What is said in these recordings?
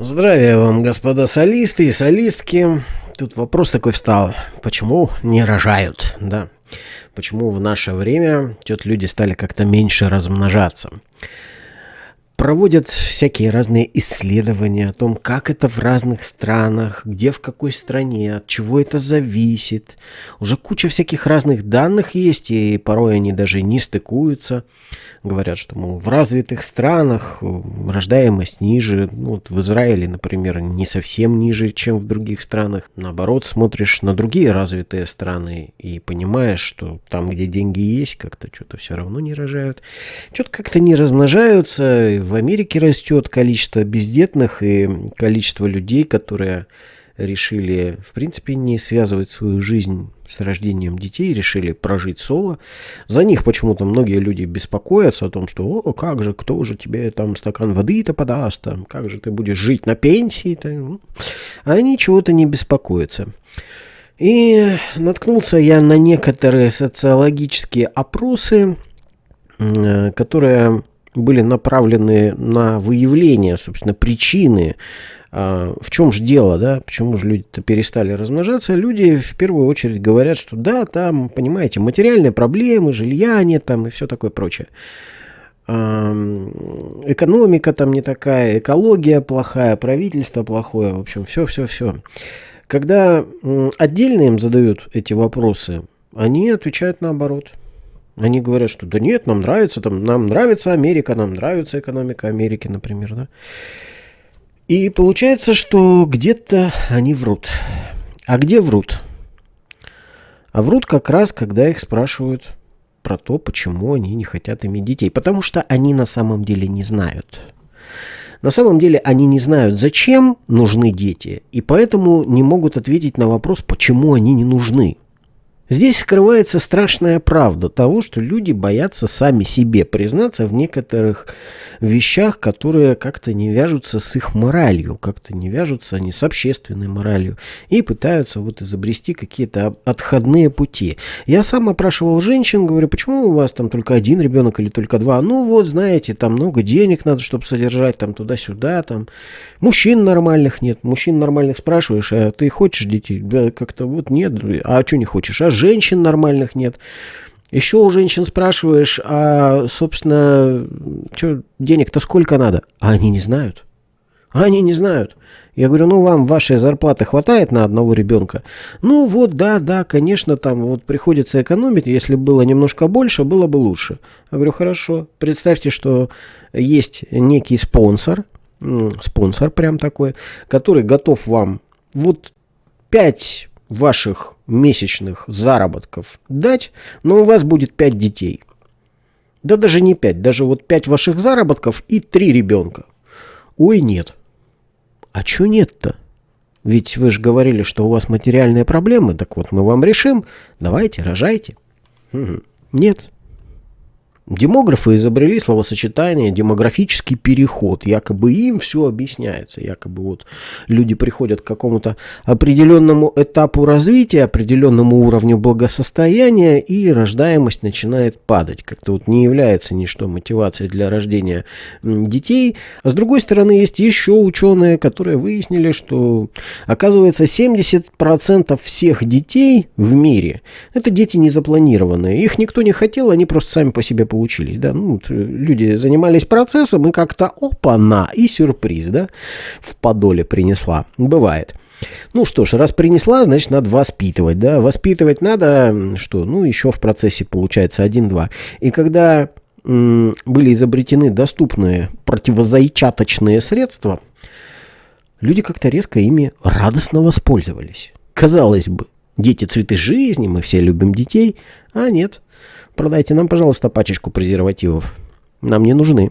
Здравия вам, господа солисты и солистки. Тут вопрос такой встал. Почему не рожают, да? Почему в наше время что-то люди стали как-то меньше размножаться? Проводят всякие разные исследования о том, как это в разных странах, где в какой стране, от чего это зависит. Уже куча всяких разных данных есть, и порой они даже не стыкуются. Говорят, что, мол, в развитых странах рождаемость ниже. Ну, вот в Израиле, например, не совсем ниже, чем в других странах. Наоборот, смотришь на другие развитые страны и понимаешь, что там, где деньги есть, как-то что-то все равно не рожают. Что-то как-то не размножаются, в Америке растет количество бездетных и количество людей, которые решили, в принципе, не связывать свою жизнь с рождением детей, решили прожить соло. За них почему-то многие люди беспокоятся о том, что «О, как же, кто же тебе там стакан воды-то подаст, там, как же ты будешь жить на пенсии?» -то? А они чего-то не беспокоятся. И наткнулся я на некоторые социологические опросы, э, которые были направлены на выявление, собственно, причины, а, в чем же дело, да, почему же люди-то перестали размножаться, люди в первую очередь говорят, что да, там, понимаете, материальные проблемы, жилья нет там и все такое прочее. Экономика там не такая, экология плохая, правительство плохое, в общем, все-все-все. Когда отдельно им задают эти вопросы, они отвечают наоборот – они говорят, что да нет, нам нравится, там, нам нравится Америка, нам нравится экономика Америки, например, да. И получается, что где-то они врут. А где врут? А врут как раз, когда их спрашивают про то, почему они не хотят иметь детей. Потому что они на самом деле не знают. На самом деле они не знают, зачем нужны дети, и поэтому не могут ответить на вопрос, почему они не нужны. Здесь скрывается страшная правда того, что люди боятся сами себе признаться в некоторых вещах, которые как-то не вяжутся с их моралью, как-то не вяжутся они с общественной моралью и пытаются вот изобрести какие-то отходные пути. Я сам опрашивал женщин, говорю, почему у вас там только один ребенок или только два? Ну вот, знаете, там много денег надо, чтобы содержать, там туда-сюда, там мужчин нормальных нет. Мужчин нормальных спрашиваешь, а ты хочешь детей? Да как-то вот нет. А что не хочешь? А женщин нормальных нет. Еще у женщин спрашиваешь, а, собственно, что, денег-то сколько надо? А они не знают. Они не знают. Я говорю, ну вам вашей зарплаты хватает на одного ребенка? Ну вот, да, да, конечно, там вот приходится экономить. Если было немножко больше, было бы лучше. Я говорю, хорошо. Представьте, что есть некий спонсор, спонсор прям такой, который готов вам вот 5 ваших месячных заработков дать, но у вас будет 5 детей. Да даже не 5, даже вот 5 ваших заработков и 3 ребенка. Ой, нет. А чё нет-то? Ведь вы же говорили, что у вас материальные проблемы, так вот мы вам решим, давайте, рожайте. Нет. Демографы изобрели словосочетание демографический переход. Якобы им все объясняется. Якобы вот люди приходят к какому-то определенному этапу развития, определенному уровню благосостояния, и рождаемость начинает падать. Как-то вот не является ничто мотивацией для рождения детей. А с другой стороны, есть еще ученые, которые выяснили, что оказывается 70% всех детей в мире это дети незапланированные. Их никто не хотел, они просто сами по себе получились, да, ну, люди занимались процессом, и как-то опа-на, и сюрприз, да, в подоле принесла, бывает. Ну что ж, раз принесла, значит, надо воспитывать, да, воспитывать надо, что, ну, еще в процессе получается 1-2. И когда были изобретены доступные противозайчаточные средства, люди как-то резко ими радостно воспользовались. Казалось бы, дети цветы жизни, мы все любим детей, а нет, Продайте нам, пожалуйста, пачечку презервативов. Нам не нужны.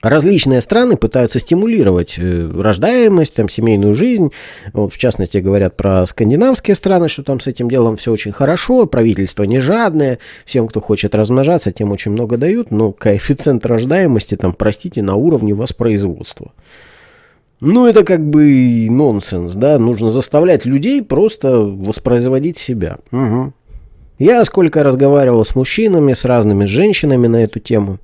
Различные страны пытаются стимулировать э, рождаемость, там, семейную жизнь. Вот, в частности, говорят про скандинавские страны, что там с этим делом все очень хорошо, правительство не жадное, всем, кто хочет размножаться, тем очень много дают, но коэффициент рождаемости, там, простите, на уровне воспроизводства. Ну, это как бы нонсенс, да, нужно заставлять людей просто воспроизводить себя. Угу. Я сколько разговаривал с мужчинами, с разными женщинами на эту тему.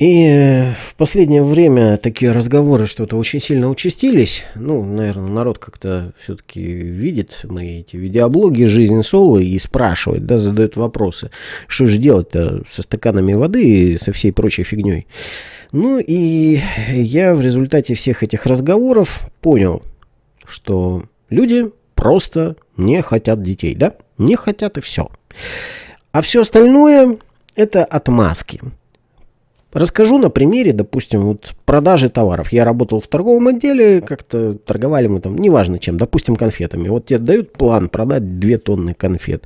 И в последнее время такие разговоры что-то очень сильно участились. Ну, наверное, народ как-то все-таки видит мои эти видеоблоги «Жизнь Соло» и спрашивает, да, задает вопросы. Что же делать-то со стаканами воды и со всей прочей фигней? Ну и я в результате всех этих разговоров понял, что люди просто не хотят детей, да? Не хотят и все. А все остальное это отмазки. Расскажу на примере, допустим, вот продажи товаров. Я работал в торговом отделе, как-то торговали мы там, неважно чем, допустим, конфетами. Вот тебе дают план продать 2 тонны конфет.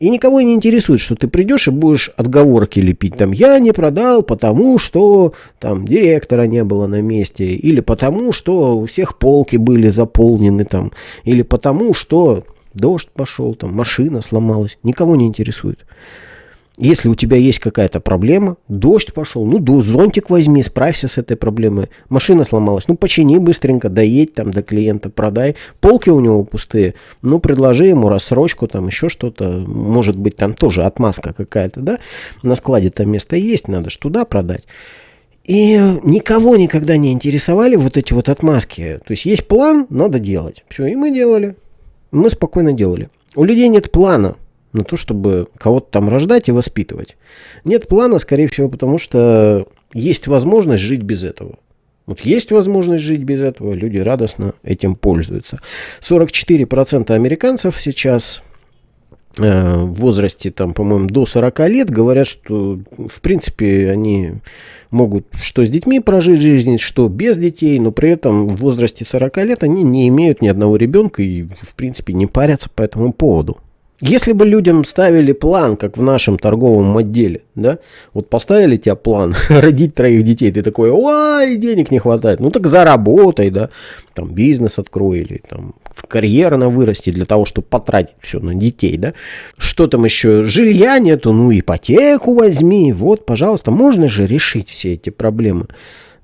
И никого не интересует, что ты придешь и будешь отговорки лепить. Там, я не продал, потому что там директора не было на месте. Или потому, что у всех полки были заполнены там. Или потому, что дождь пошел, там машина сломалась. Никого не интересует. Если у тебя есть какая-то проблема, дождь пошел, ну, до зонтик возьми, справься с этой проблемой. Машина сломалась, ну, почини быстренько, доедь там до клиента, продай. Полки у него пустые, ну, предложи ему рассрочку, там еще что-то. Может быть, там тоже отмазка какая-то, да? На складе-то место есть, надо же туда продать. И никого никогда не интересовали вот эти вот отмазки. То есть есть план, надо делать. Все, и мы делали. Мы спокойно делали. У людей нет плана на то, чтобы кого-то там рождать и воспитывать. Нет плана, скорее всего, потому что есть возможность жить без этого. Вот есть возможность жить без этого, люди радостно этим пользуются. 44% американцев сейчас э, в возрасте, там, по-моему, до 40 лет говорят, что, в принципе, они могут что с детьми прожить жизнь, что без детей, но при этом в возрасте 40 лет они не имеют ни одного ребенка и, в принципе, не парятся по этому поводу. Если бы людям ставили план, как в нашем торговом отделе, да, вот поставили тебе план родить троих детей, ты такой, ой, денег не хватает, ну так заработай, да, там бизнес открой или там карьерно вырасти для того, чтобы потратить все на детей, да. Что там еще, жилья нету, ну ипотеку возьми, вот, пожалуйста, можно же решить все эти проблемы.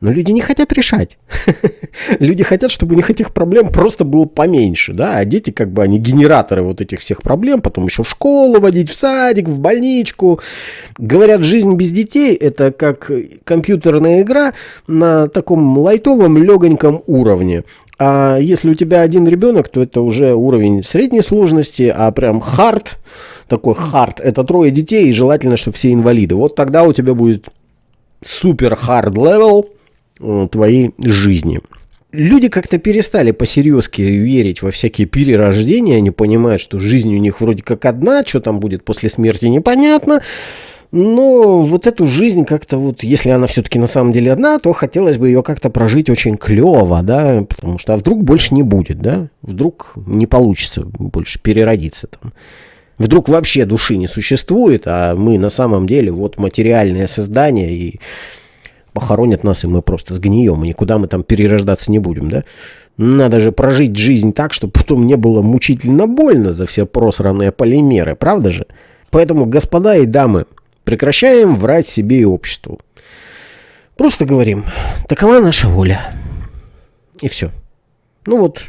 Но люди не хотят решать. люди хотят, чтобы у них этих проблем просто было поменьше, да, а дети как бы они генераторы вот этих всех проблем, потом еще в школу водить, в садик, в больничку. Говорят, жизнь без детей это как компьютерная игра на таком лайтовом, легоньком уровне. А если у тебя один ребенок, то это уже уровень средней сложности, а прям hard, такой hard, это трое детей, и желательно, чтобы все инвалиды. Вот тогда у тебя будет супер hard level, Э, твоей жизни. Люди как-то перестали по серьезке верить во всякие перерождения, они понимают, что жизнь у них вроде как одна, что там будет после смерти непонятно, но вот эту жизнь как-то вот, если она все-таки на самом деле одна, то хотелось бы ее как-то прожить очень клево, да, потому что а вдруг больше не будет, да, вдруг не получится больше переродиться там. Вдруг вообще души не существует, а мы на самом деле вот материальное создание и похоронят нас, и мы просто сгнием, и никуда мы там перерождаться не будем, да? Надо же прожить жизнь так, чтобы потом не было мучительно больно за все просранные полимеры, правда же? Поэтому, господа и дамы, прекращаем врать себе и обществу. Просто говорим, такова наша воля. И все. Ну вот,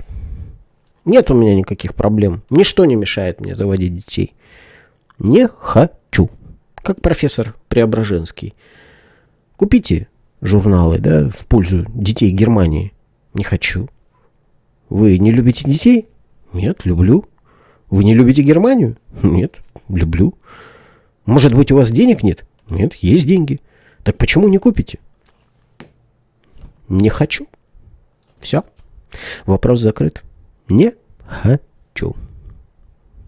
нет у меня никаких проблем. Ничто не мешает мне заводить детей. Не хочу. Как профессор Преображенский. Купите журналы, да, в пользу детей Германии. Не хочу. Вы не любите детей? Нет, люблю. Вы не любите Германию? Нет, люблю. Может быть, у вас денег нет? Нет, есть деньги. Так почему не купите? Не хочу. Все. Вопрос закрыт. Не хочу.